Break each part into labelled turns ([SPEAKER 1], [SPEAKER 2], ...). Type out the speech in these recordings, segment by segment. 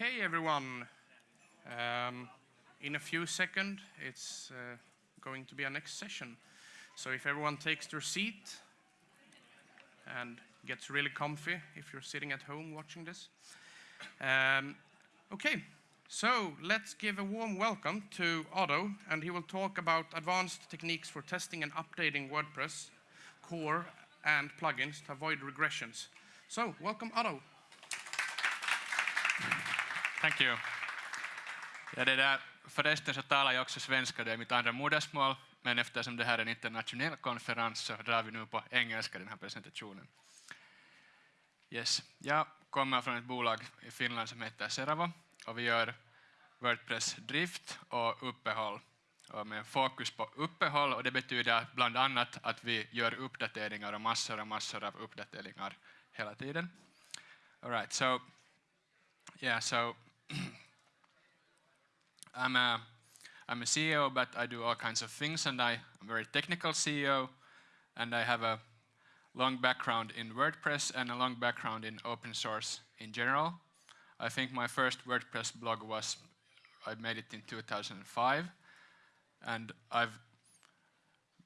[SPEAKER 1] Okay, everyone. Um, in a few seconds, it's uh, going to be our next session. So if everyone takes their seat and gets really comfy if you're sitting at home watching this. Um, okay, so let's give a warm welcome to Otto, and he will talk about advanced techniques for testing and updating WordPress core and plugins to avoid regressions. So, welcome Otto.
[SPEAKER 2] Thank you. Ja det där, förresten så talar jag också svenska, det är mitt andra modersmål, men eftersom det här är en internationell konferens så drar vi nu på engelska den här presentationen. Yes. Jag kommer från ett bolag i Finland som heter Seravo och vi gör Wordpress drift och uppehåll och med fokus på uppehåll och det betyder bland annat att vi gör uppdateringar och massor och massor av uppdateringar hela tiden. All right, so yeah, so I'm a I'm a CEO, but I do all kinds of things, and I, I'm a very technical CEO, and I have a long background in WordPress and a long background in open source in general. I think my first WordPress blog was, I made it in 2005, and I've,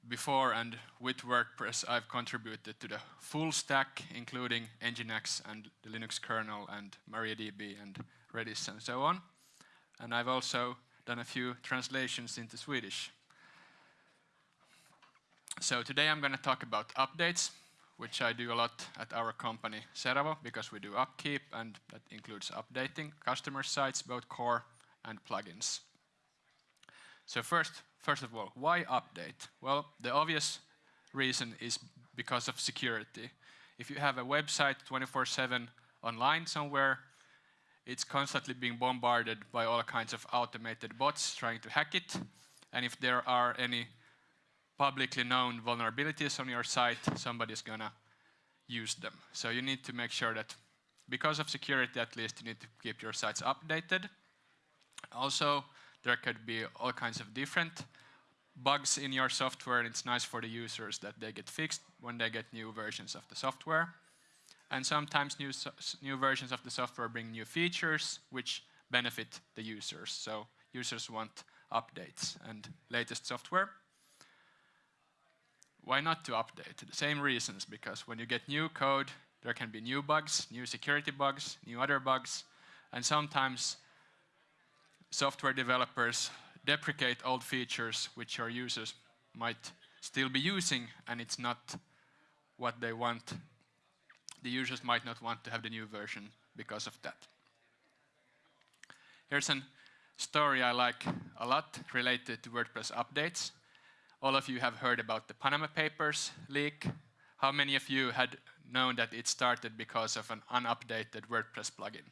[SPEAKER 2] before and with WordPress, I've contributed to the full stack, including Nginx and the Linux kernel and MariaDB and Redis and so on. And I've also done a few translations into Swedish. So today I'm going to talk about updates, which I do a lot at our company Seravo because we do upkeep and that includes updating customer sites, both core and plugins. So first, first of all, why update? Well, the obvious reason is because of security. If you have a website 24-7 online somewhere, it's constantly being bombarded by all kinds of automated bots trying to hack it. And if there are any publicly known vulnerabilities on your site, somebody's gonna use them. So you need to make sure that, because of security at least, you need to keep your sites updated. Also, there could be all kinds of different bugs in your software, and it's nice for the users that they get fixed when they get new versions of the software. And sometimes new, new versions of the software bring new features which benefit the users. So users want updates and latest software. Why not to update? The same reasons, because when you get new code, there can be new bugs, new security bugs, new other bugs, and sometimes software developers deprecate old features which your users might still be using, and it's not what they want the users might not want to have the new version because of that. Here's a story I like a lot related to WordPress updates. All of you have heard about the Panama Papers leak. How many of you had known that it started because of an unupdated WordPress plugin?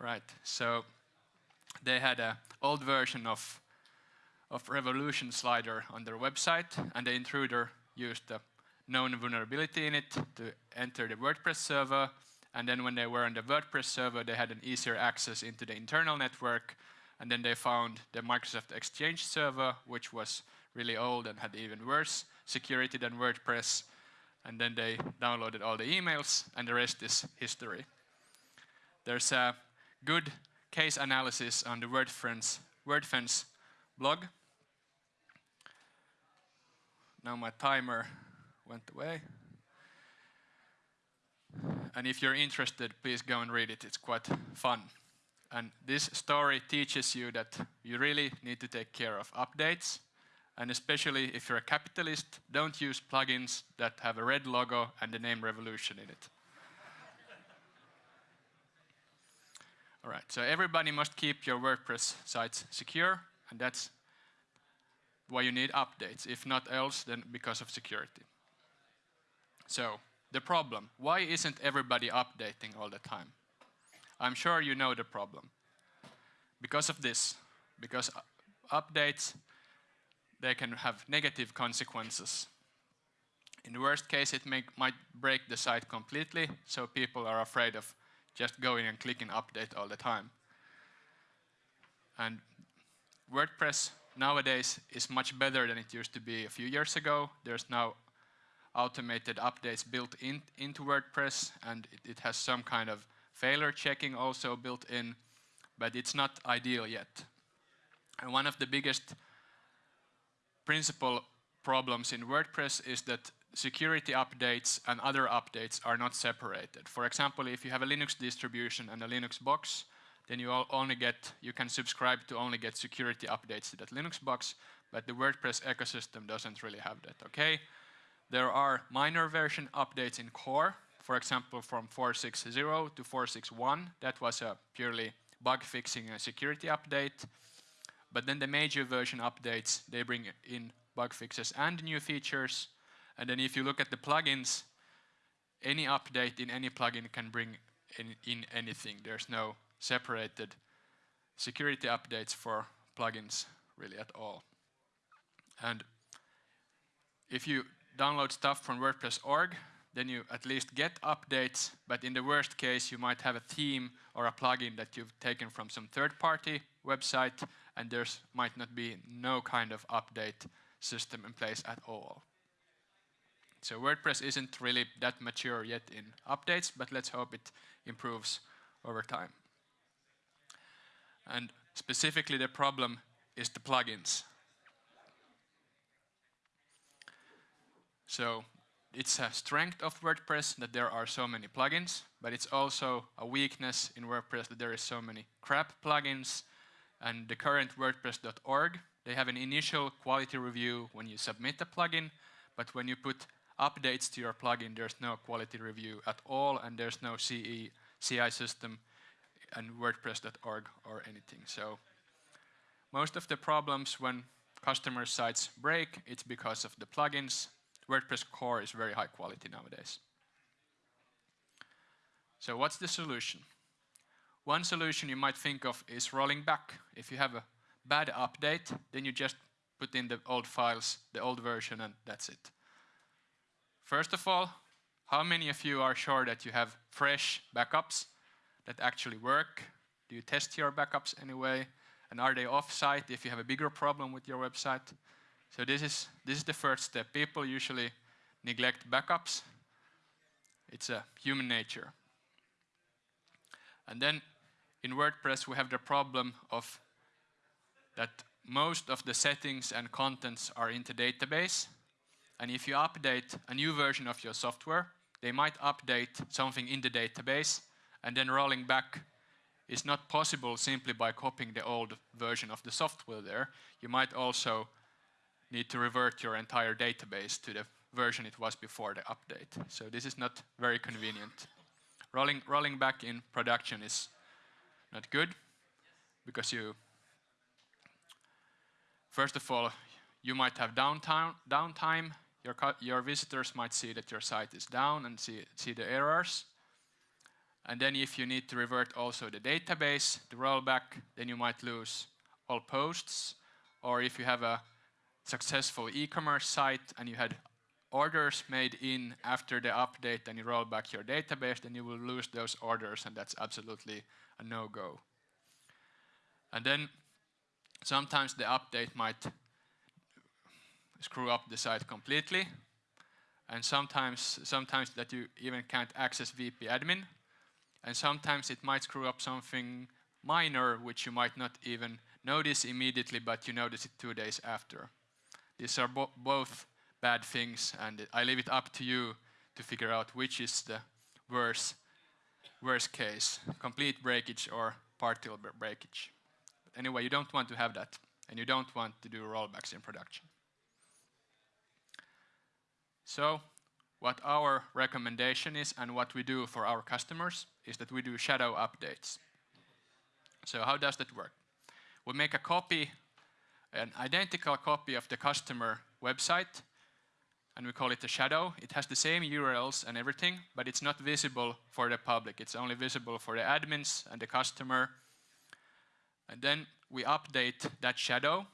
[SPEAKER 2] Right, so they had an old version of, of Revolution slider on their website, and the intruder used the known vulnerability in it to enter the WordPress server. And then when they were on the WordPress server, they had an easier access into the internal network. And then they found the Microsoft Exchange server, which was really old and had even worse security than WordPress. And then they downloaded all the emails, and the rest is history. There's a good case analysis on the WordFence, WordFence blog. Now my timer went away. And if you're interested, please go and read it. It's quite fun. And this story teaches you that you really need to take care of updates. And especially if you're a capitalist, don't use plugins that have a red logo and the name Revolution in it. All right, so everybody must keep your WordPress sites secure, and that's why you need updates. If not else, then because of security. So, the problem. Why isn't everybody updating all the time? I'm sure you know the problem. Because of this. Because updates, they can have negative consequences. In the worst case, it may, might break the site completely, so people are afraid of just going and clicking update all the time. And WordPress nowadays is much better than it used to be a few years ago. There's now automated updates built in, into WordPress, and it, it, has some kind of failure checking also built in, but it's not ideal yet. And one of the biggest principal problems in WordPress is that security updates and other updates are not separated. For example, if you have a Linux distribution and a Linux box, then you only get, you can subscribe to only get security updates to that Linux box, but the WordPress ecosystem doesn't really have that, okay? There are minor version updates in core, for example, from 4.6.0 to 4.6.1. That was a purely bug fixing and security update. But then the major version updates, they bring in bug fixes and new features. And then if you look at the plugins, any update in any plugin can bring in, in anything. There's no separated security updates for plugins really at all. And if you download stuff from WordPress.org, then you at least get updates, but in the worst case, you might have a theme or a plugin that you've taken from some third-party website, and there might not be no kind of update system in place at all. So WordPress isn't really that mature yet in updates, but let's hope it improves over time. And specifically the problem is the plugins. So it's a strength of WordPress that there are so many plugins, but it's also a weakness in WordPress that there is so many crap plugins. And the current WordPress.org, they have an initial quality review when you submit a plugin, but when you put updates to your plugin, there's no quality review at all, and there's no CE, CI system and WordPress.org or anything. So most of the problems when customer sites break, it's because of the plugins WordPress core is very high quality nowadays. So what's the solution? One solution you might think of is rolling back. If you have a bad update, then you just put in the old files, the old version, and that's it. First of all, how many of you are sure that you have fresh backups that actually work? Do you test your backups anyway? And are they off-site if you have a bigger problem with your website? So this is, this is the first step. People usually neglect backups. It's a human nature. And then in WordPress we have the problem of that most of the settings and contents are in the database. And if you update a new version of your software, they might update something in the database and then rolling back is not possible simply by copying the old version of the software there. You might also need to revert your entire database to the version it was before the update. So this is not very convenient. Rolling, rolling back in production is not good because you, first of all, you might have downtime, downtime. Your, your visitors might see that your site is down and see, see the errors. And then if you need to revert also the database, the rollback, then you might lose all posts. Or if you have a successful e-commerce site and you had orders made in after the update and you roll back your database, then you will lose those orders and that's absolutely a no-go. And then sometimes the update might screw up the site completely and sometimes, sometimes that you even can't access VP admin and sometimes it might screw up something minor which you might not even notice immediately but you notice it two days after. These are bo both bad things, and I leave it up to you to figure out which is the worst, worst case, complete breakage or partial breakage. But anyway, you don't want to have that, and you don't want to do rollbacks in production. So, what our recommendation is and what we do for our customers is that we do shadow updates. So how does that work? We make a copy an identical copy of the customer website and we call it a shadow. It has the same URLs and everything, but it's not visible for the public. It's only visible for the admins and the customer. And then we update that shadow,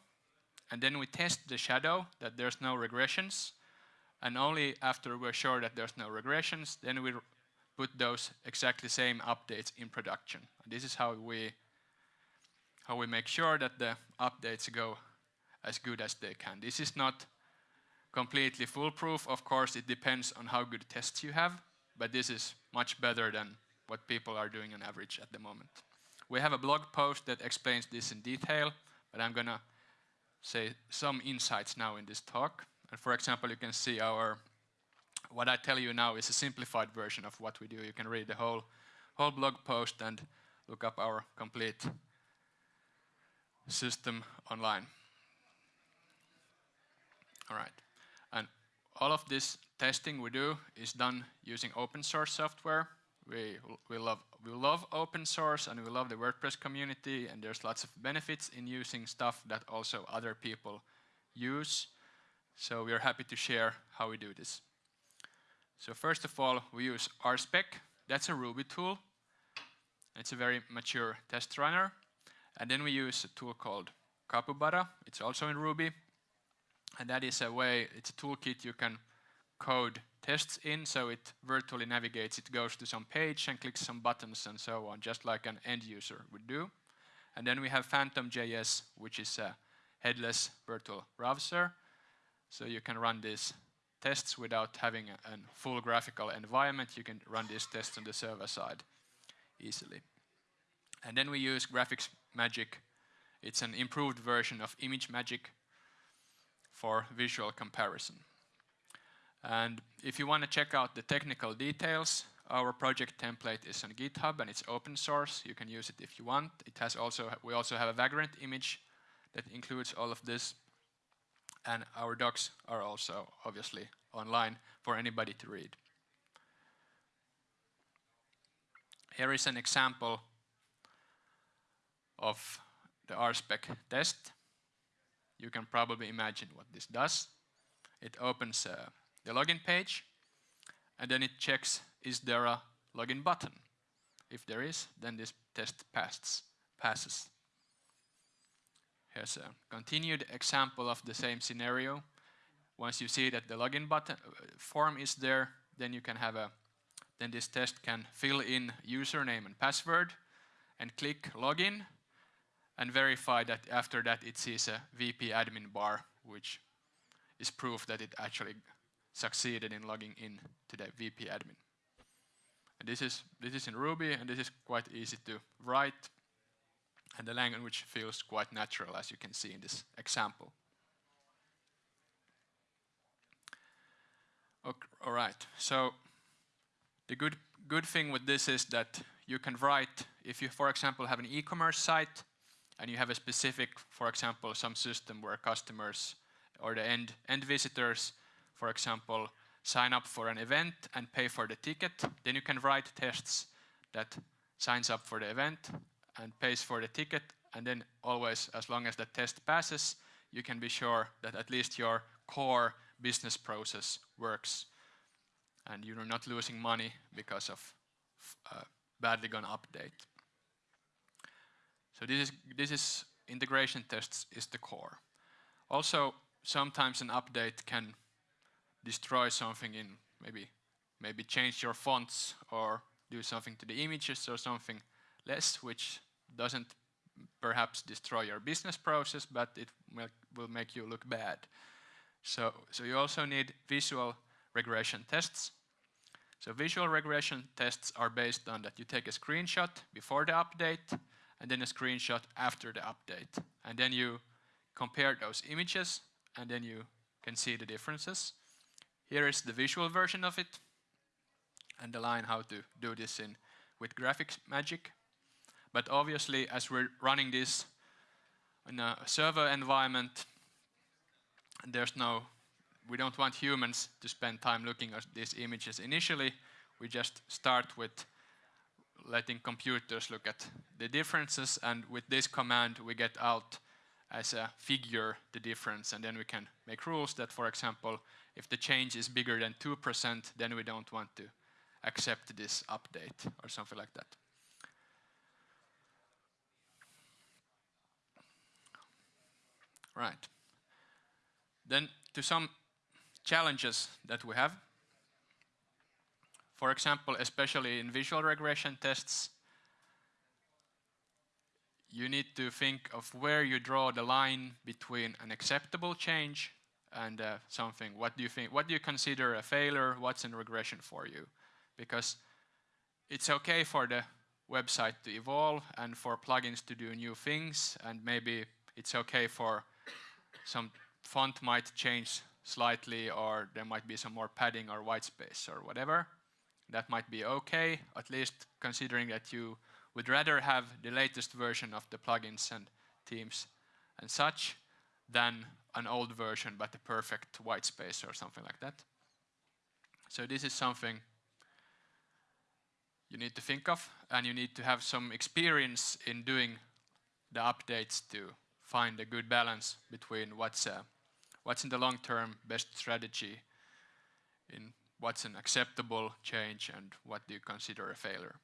[SPEAKER 2] and then we test the shadow that there's no regressions. And only after we're sure that there's no regressions, then we put those exactly same updates in production. And this is how we how we make sure that the updates go as good as they can. This is not completely foolproof. Of course, it depends on how good tests you have, but this is much better than what people are doing on average at the moment. We have a blog post that explains this in detail, but I'm gonna say some insights now in this talk. And for example, you can see our, what I tell you now is a simplified version of what we do. You can read the whole, whole blog post and look up our complete system online. All right. And all of this testing we do is done using open source software. We, we, love, we love open source and we love the WordPress community and there's lots of benefits in using stuff that also other people use. So we are happy to share how we do this. So first of all, we use RSpec. That's a Ruby tool. It's a very mature test runner. And then we use a tool called Capybara. It's also in Ruby. And that is a way, it's a toolkit you can code tests in, so it virtually navigates, it goes to some page and clicks some buttons and so on, just like an end user would do. And then we have Phantom.js, which is a headless virtual browser. So you can run these tests without having a, a full graphical environment. You can run these tests on the server side easily. And then we use Graphics Magic. It's an improved version of ImageMagick for visual comparison. And if you want to check out the technical details, our project template is on GitHub and it's open source. You can use it if you want. It has also we also have a Vagrant image that includes all of this. And our docs are also obviously online for anybody to read. Here is an example of the RSpec test. You can probably imagine what this does. It opens uh, the login page and then it checks is there a login button. If there is, then this test passes. passes. Here's a continued example of the same scenario. Once you see that the login button uh, form is there, then you can have a then this test can fill in username and password and click login and verify that after that it sees a VP admin bar, which is proof that it actually succeeded in logging in to the VP admin. And this is, this is in Ruby, and this is quite easy to write, and the language feels quite natural, as you can see in this example. Okay, all right, so the good, good thing with this is that you can write, if you, for example, have an e-commerce site, and you have a specific, for example, some system where customers or the end, end visitors, for example, sign up for an event and pay for the ticket, then you can write tests that signs up for the event and pays for the ticket, and then always, as long as the test passes, you can be sure that at least your core business process works and you're not losing money because of uh, badly gone update. So this is, this is integration tests is the core. Also, sometimes an update can destroy something in maybe maybe change your fonts or do something to the images or something less, which doesn't perhaps destroy your business process, but it will make you look bad. So, so you also need visual regression tests. So visual regression tests are based on that you take a screenshot before the update and then a screenshot after the update. And then you compare those images and then you can see the differences. Here is the visual version of it and the line how to do this in with graphics magic. But obviously as we're running this in a server environment, there's no, we don't want humans to spend time looking at these images initially. We just start with letting computers look at the differences and with this command we get out as a figure the difference and then we can make rules that for example if the change is bigger than 2% then we don't want to accept this update or something like that. Right. Then to some challenges that we have for example, especially in visual regression tests, you need to think of where you draw the line between an acceptable change and uh, something. What do you think? What do you consider a failure? What's in regression for you? Because it's okay for the website to evolve and for plugins to do new things and maybe it's okay for some font might change slightly or there might be some more padding or white space or whatever. That might be okay, at least considering that you would rather have the latest version of the plugins and themes and such than an old version but a perfect white space or something like that. So this is something you need to think of and you need to have some experience in doing the updates to find a good balance between what's uh, what's in the long term best strategy in what's an acceptable change and what do you consider a failure.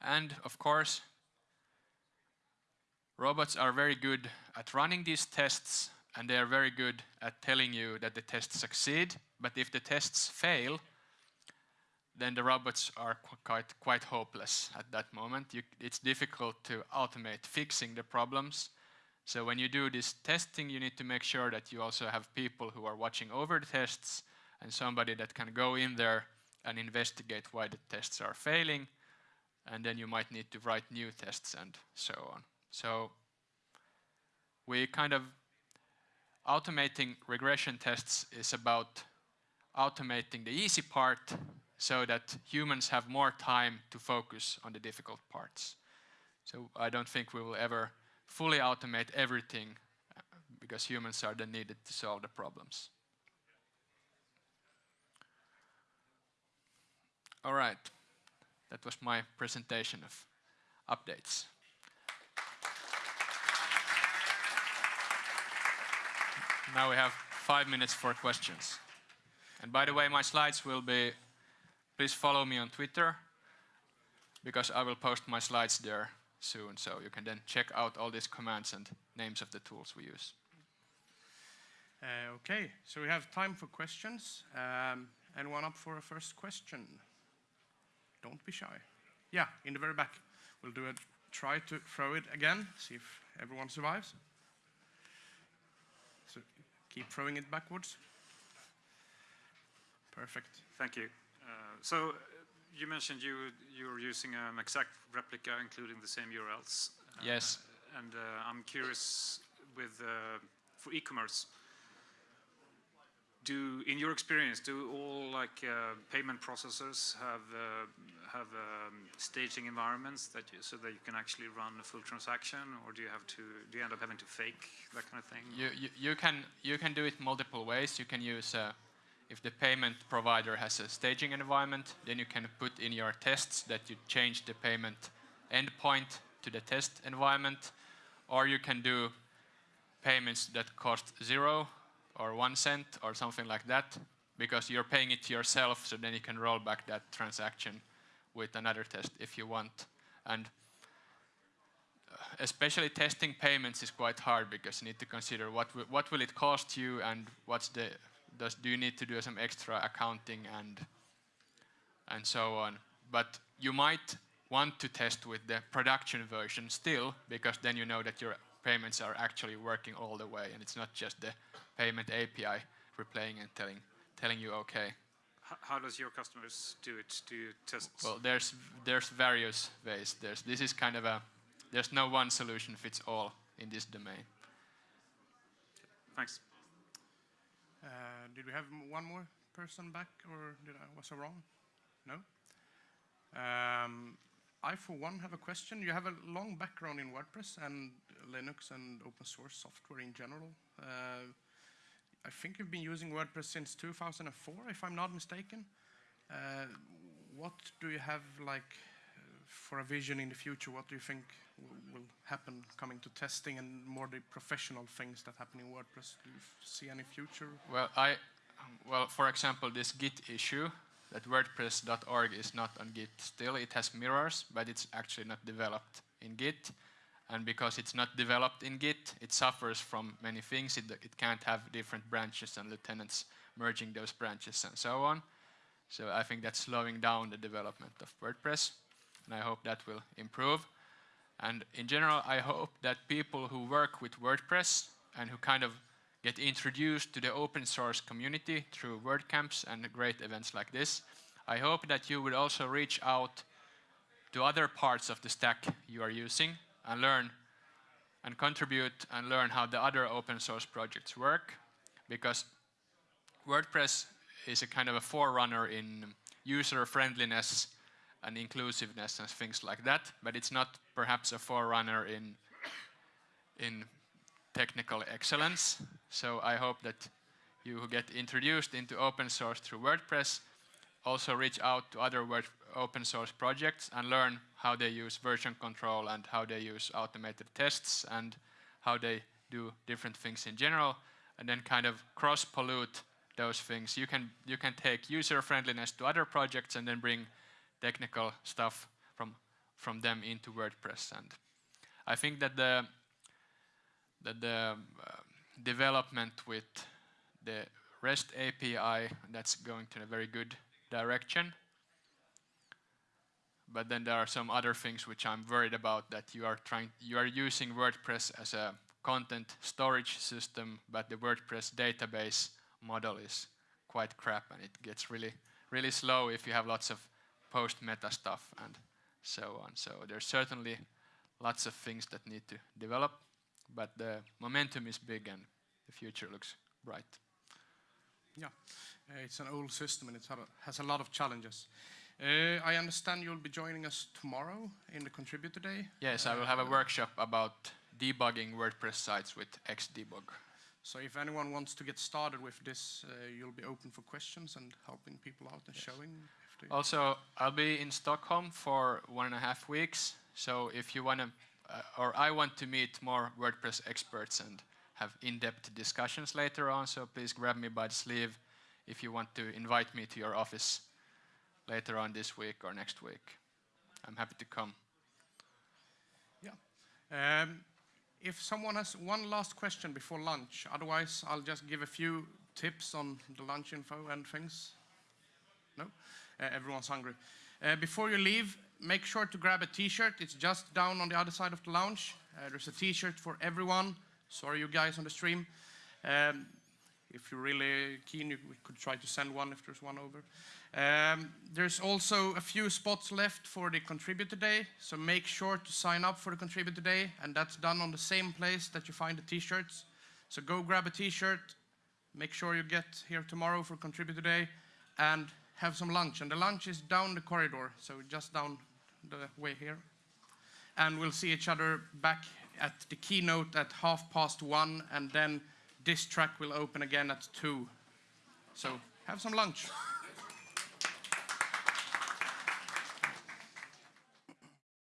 [SPEAKER 2] And of course, robots are very good at running these tests and they are very good at telling you that the tests succeed, but if the tests fail, then the robots are qu quite, quite hopeless at that moment. You, it's difficult to automate fixing the problems. So when you do this testing, you need to make sure that you also have people who are watching over the tests and somebody that can go in there and investigate why the tests are failing. And then you might need to write new tests and so on. So we kind of automating regression tests is about automating the easy part so that humans have more time to focus on the difficult parts. So I don't think we will ever fully automate everything uh, because humans are then needed to solve the problems. All right, that was my presentation of updates. Now we have five minutes for questions. And by the way, my slides will be Please follow me on Twitter because I will post my slides there soon. So you can then check out all these commands and names of the tools we use.
[SPEAKER 1] Uh, okay, so we have time for questions. Um, anyone up for a first question? Don't be shy. Yeah, in the very back. We'll do a try to throw it again, see if everyone survives. So keep throwing it backwards. Perfect.
[SPEAKER 3] Thank you. Uh, so uh, you mentioned you you're using an exact replica, including the same URLs.
[SPEAKER 2] Uh, yes.
[SPEAKER 3] And I'm curious with for e-commerce. Do, in your experience, do all like uh, payment processors have uh, have um, staging environments that you, so that you can actually run a full transaction, or do you have to do you end up having to fake that kind of thing?
[SPEAKER 2] You you, you can you can do it multiple ways. You can use uh, if the payment provider has a staging environment, then you can put in your tests that you change the payment endpoint to the test environment, or you can do payments that cost zero or one cent or something like that, because you're paying it yourself, so then you can roll back that transaction with another test if you want. And uh, especially testing payments is quite hard because you need to consider what, what will it cost you and what's the does do you need to do some extra accounting and and so on. But you might want to test with the production version still, because then you know that your payments are actually working all the way, and it's not just the payment API replaying and telling telling you okay.
[SPEAKER 3] How does your customers do it? Do you test?
[SPEAKER 2] Well, there's there's various ways. There's this is kind of a there's no one solution fits all in this domain.
[SPEAKER 3] Thanks.
[SPEAKER 1] Uh, did we have one more person back, or did I was I wrong? No. Um, I, for one, have a question. You have a long background in WordPress and Linux and open source software in general. Uh, I think you've been using WordPress since 2004, if I'm not mistaken. Uh, what do you have like for a vision in the future? What do you think will happen coming to testing and more the professional things that happen in WordPress? Do you see any future?
[SPEAKER 2] Well, I, well, for example, this Git issue that WordPress.org is not on Git still. It has mirrors, but it's actually not developed in Git. And because it's not developed in Git, it suffers from many things. It, it can't have different branches and lieutenants merging those branches and so on. So I think that's slowing down the development of WordPress. And I hope that will improve. And in general, I hope that people who work with WordPress and who kind of get introduced to the open source community through WordCamps and great events like this. I hope that you would also reach out to other parts of the stack you are using and learn and contribute and learn how the other open source projects work because WordPress is a kind of a forerunner in user friendliness and inclusiveness and things like that, but it's not perhaps a forerunner in in technical excellence. So I hope that you who get introduced into open source through WordPress also reach out to other Word open source projects and learn how they use version control and how they use automated tests and how they do different things in general and then kind of cross pollute those things. You can you can take user friendliness to other projects and then bring technical stuff from from them into WordPress and I think that the that the uh, development with the REST API that's going to a very good direction. But then there are some other things which I'm worried about that you are trying you are using WordPress as a content storage system, but the WordPress database model is quite crap and it gets really really slow if you have lots of post meta stuff and so on. So there's certainly lots of things that need to develop but the momentum is big and the future looks bright.
[SPEAKER 1] Yeah, uh, it's an old system and it has a lot of challenges. Uh, I understand you'll be joining us tomorrow in the contributor day.
[SPEAKER 2] Yes, I will have a workshop about debugging WordPress sites with Xdebug.
[SPEAKER 1] So if anyone wants to get started with this, uh, you'll be open for questions and helping people out and
[SPEAKER 2] Yes.
[SPEAKER 1] showing. If they-
[SPEAKER 2] Also, I'll be in Stockholm for one and a half weeks. So if you want to, uh, or I want to meet more WordPress experts and have in-depth discussions later on. So please grab me by the sleeve if you want to invite me to your office later on this week or next week. I'm happy to come.
[SPEAKER 1] Um, if someone has one last question before lunch, otherwise I'll just give a few tips on the lunch info and things. No? Uh, everyone's hungry. Uh, before you leave, make sure to grab a t-shirt. It's just down on the other side of the lounge. Uh, there's a t-shirt for everyone. Sorry you guys on the stream. Um, if you're really keen, you, we could try to send one if there's one over. Um, there's also a few spots left for the contributor day, so make sure to sign up for the contributor day, and that's done on the same place that you find the t-shirts. So go grab a t-shirt, make sure you get here tomorrow for contributor day, and have some lunch. And the lunch is down the corridor, so just down the way here. And we'll see each other back at the keynote at half past one, and then this track will open again at two. So have some lunch.